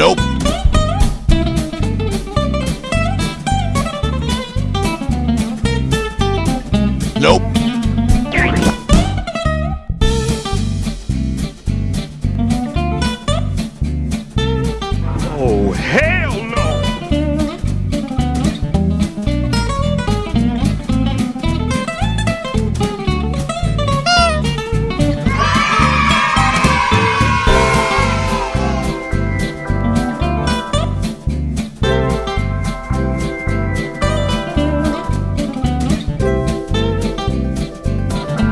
Nope. Nope.